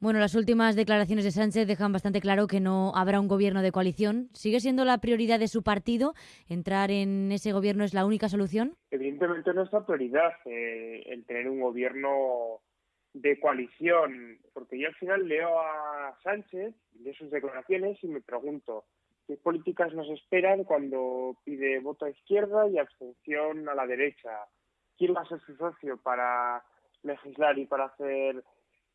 Bueno, las últimas declaraciones de Sánchez dejan bastante claro que no habrá un gobierno de coalición. ¿Sigue siendo la prioridad de su partido? ¿Entrar en ese gobierno es la única solución? Evidentemente nuestra prioridad eh, el tener un gobierno de coalición, porque yo al final leo a Sánchez, de sus declaraciones y me pregunto, ¿qué políticas nos esperan cuando pide voto a izquierda y abstención a la derecha? ¿Quién va a ser su socio para legislar y para hacer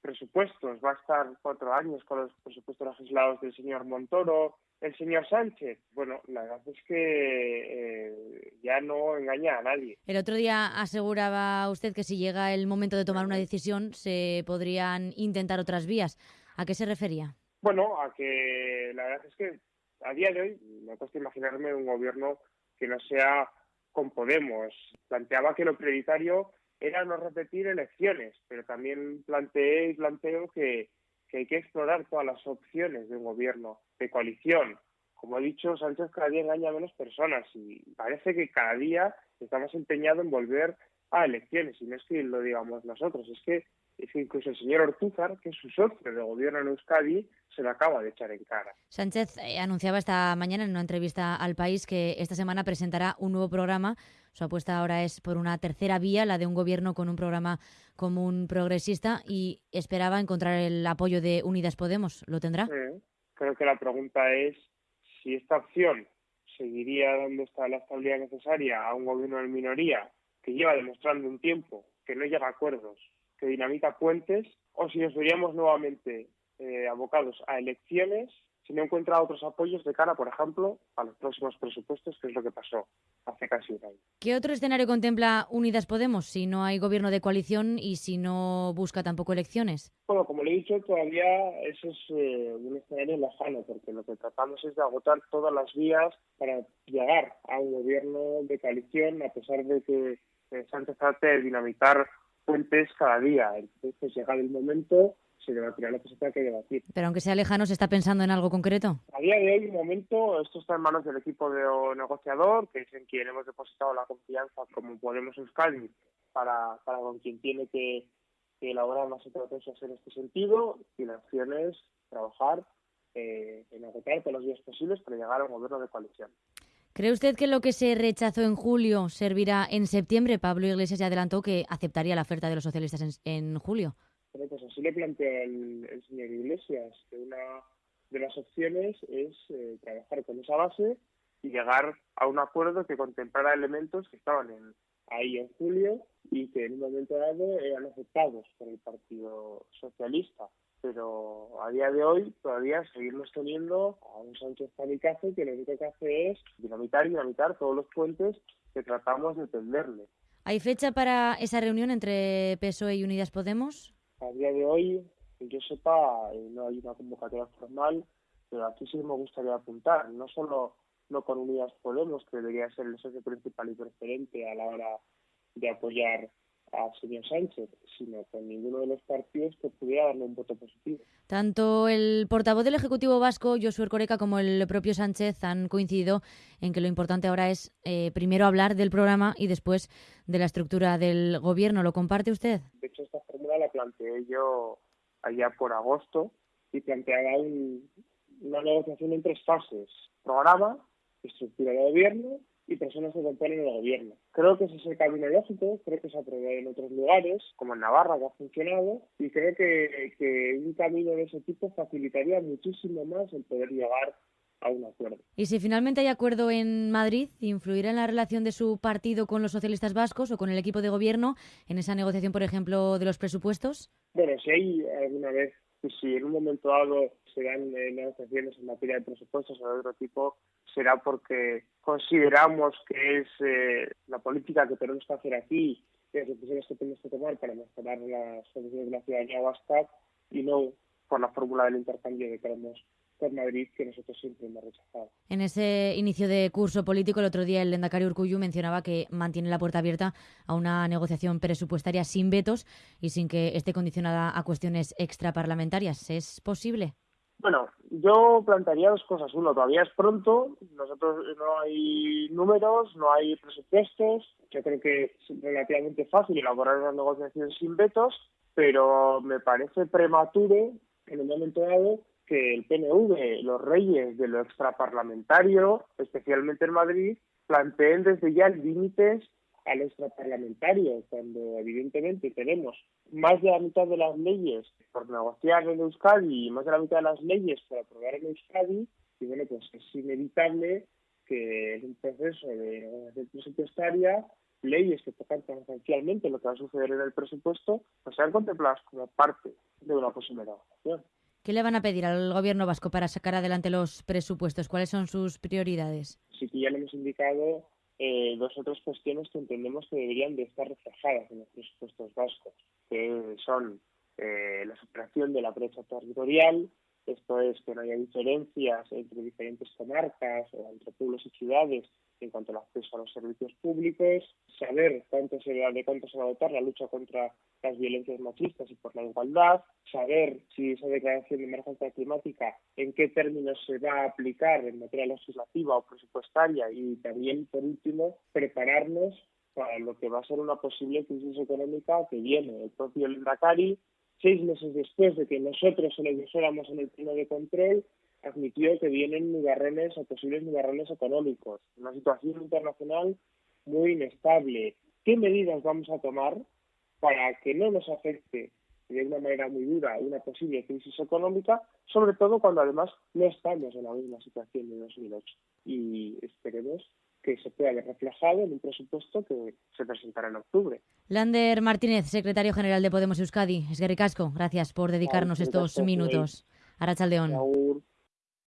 presupuestos. Va a estar cuatro años con los presupuestos legislados del señor Montoro. El señor Sánchez, bueno, la verdad es que eh, ya no engaña a nadie. El otro día aseguraba usted que si llega el momento de tomar una decisión se podrían intentar otras vías. ¿A qué se refería? Bueno, a que la verdad es que a día de hoy me cuesta imaginarme un gobierno que no sea con Podemos. Planteaba que lo prioritario era no repetir elecciones, pero también planteé y planteo que, hay que explorar todas las opciones de un gobierno de coalición. Como he dicho, Sánchez cada día engaña a menos personas y parece que cada día está más empeñado en volver a elecciones. Y no es que lo digamos nosotros, es que es que incluso el señor Ortúzar, que es su socio de gobierno en Euskadi, se lo acaba de echar en cara. Sánchez eh, anunciaba esta mañana en una entrevista al país que esta semana presentará un nuevo programa. Su apuesta ahora es por una tercera vía, la de un gobierno con un programa común progresista, y esperaba encontrar el apoyo de Unidas Podemos. ¿Lo tendrá? creo que la pregunta es si esta opción seguiría dando la estabilidad necesaria a un gobierno en minoría que lleva demostrando un tiempo que no llega a acuerdos que dinamita puentes o si nos veríamos nuevamente eh, abocados a elecciones si no encuentra otros apoyos de cara, por ejemplo, a los próximos presupuestos, que es lo que pasó hace casi un año. ¿Qué otro escenario contempla Unidas Podemos si no hay gobierno de coalición y si no busca tampoco elecciones? Bueno, como le he dicho, todavía eso es eh, un escenario lejano, porque lo que tratamos es de agotar todas las vías para llegar a un gobierno de coalición, a pesar de que eh, Sánchez trate de dinamitar fuentes cada día. Entonces, llegado el momento, se debatirá lo que se tenga que debatir. Pero aunque sea lejano, ¿se está pensando en algo concreto? A día de hoy, de momento, esto está en manos del equipo de negociador, que es en quien hemos depositado la confianza, como Podemos Euskadi, para, para con quien tiene que, elaborar más estrategias en este sentido. Y la opción es trabajar eh, en agotar todos los días posibles para llegar a un gobierno de coalición. ¿Cree usted que lo que se rechazó en julio servirá en septiembre? Pablo Iglesias ya adelantó que aceptaría la oferta de los socialistas en, julio. Bueno, pues así le plantea el, señor Iglesias, que una de las opciones es eh, trabajar con esa base y llegar a un acuerdo que contemplara elementos que estaban ahí en julio y que en un momento dado eran aceptados por el Partido Socialista pero a día de hoy todavía seguimos teniendo a un Sánchez Panicazo que lo único que hace es dinamitar y dinamitar todos los puentes que tratamos de tenderle. ¿Hay fecha para esa reunión entre PSOE y Unidas Podemos? A día de hoy, que yo sepa, eh, no hay una convocatoria formal, pero aquí sí me gustaría apuntar, no solo no con Unidas Podemos, que debería ser el socio principal y preferente a la hora de apoyar a señor Sánchez, sino con ninguno de los partidos que pudiera darle un voto positivo. Tanto el portavoz del Ejecutivo Vasco, Josué Coreca, como el propio Sánchez han coincidido en que lo importante ahora es eh, primero hablar del programa y después de la estructura del gobierno. ¿Lo comparte usted? De hecho, esta fórmula la planteé yo allá por agosto y planteaba una negociación en tres fases. Programa, estructura de gobierno y personas que componen el gobierno. Creo que ese es el camino lógico, creo que se aprobó en otros lugares, como en Navarra, que ha funcionado, y creo que, que un camino de ese tipo facilitaría muchísimo más el poder llegar a un acuerdo. ¿Y si finalmente hay acuerdo en Madrid, influirá en la relación de su partido con los socialistas vascos o con el equipo de gobierno en esa negociación, por ejemplo, de los presupuestos? Bueno, si hay alguna vez, si en un momento dado se dan eh, negociaciones en materia de presupuestos o de otro tipo, será porque consideramos que es eh, la política que tenemos que hacer aquí las decisiones que tenemos que tomar para mejorar las condiciones de la ciudadanía vasca y no por la fórmula del intercambio que queremos con Madrid que nosotros siempre hemos rechazado. En ese inicio de curso político, el otro día el Lendakari Urcuyu mencionaba que mantiene la puerta abierta a una negociación presupuestaria sin vetos y sin que esté condicionada a cuestiones extraparlamentarias. ¿Es posible? Bueno, yo plantearía dos cosas. Uno, todavía es pronto, nosotros no hay números, no hay presupuestos. Yo creo que es relativamente fácil elaborar una negociación sin vetos. pero me parece prematuro en un momento dado que el PNV, los reyes de lo extraparlamentario, especialmente en Madrid, planteen desde ya límites al extraparlamentario, cuando evidentemente tenemos más de la mitad de las leyes por negociar en Euskadi y más de la mitad de las leyes por aprobar en Euskadi, y bueno, pues es inevitable que en un proceso de negociación presupuestaria leyes que tocan tangencialmente lo que va a suceder en el presupuesto, pues sean contempladas como parte de una posible negociación. ¿Qué le van a pedir al gobierno vasco para sacar adelante los presupuestos? ¿Cuáles son sus prioridades? Sí que ya le hemos indicado eh, dos otras cuestiones que entendemos que deberían de estar reflejadas en los presupuestos vascos, que son eh, la superación de la brecha territorial, esto es que no haya diferencias entre diferentes comarcas o entre pueblos y ciudades en cuanto al acceso a los servicios públicos, saber cuánto se, de cuánto se va a dotar la lucha contra las violencias machistas y por la igualdad, saber si esa declaración de emergencia climática en qué términos se va a aplicar en materia legislativa o presupuestaria y también, por último, prepararnos para lo que va a ser una posible crisis económica que viene. El propio Lendakari seis meses después de que nosotros se lo dijéramos en el pleno de control, admitió que vienen nubarrones o posibles nubarrones económicos, una situación internacional muy inestable. ¿Qué medidas vamos a tomar para que no nos afecte de una manera muy dura una posible crisis económica, sobre todo cuando además no estamos en la misma situación de 2008? Y esperemos que se pueda ver reflejado en un presupuesto que se presentará en octubre. Lander Martínez, secretario general de Podemos Euskadi. Es Casco, gracias por dedicarnos estos minutos. Arachaldeón.